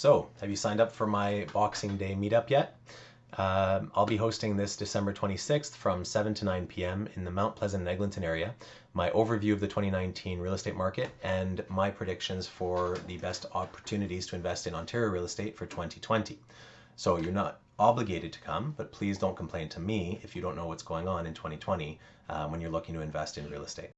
So, have you signed up for my Boxing Day meetup yet? Uh, I'll be hosting this December 26th from 7 to 9 p.m. in the Mount Pleasant and Eglinton area. My overview of the 2019 real estate market and my predictions for the best opportunities to invest in Ontario real estate for 2020. So you're not obligated to come, but please don't complain to me if you don't know what's going on in 2020 uh, when you're looking to invest in real estate.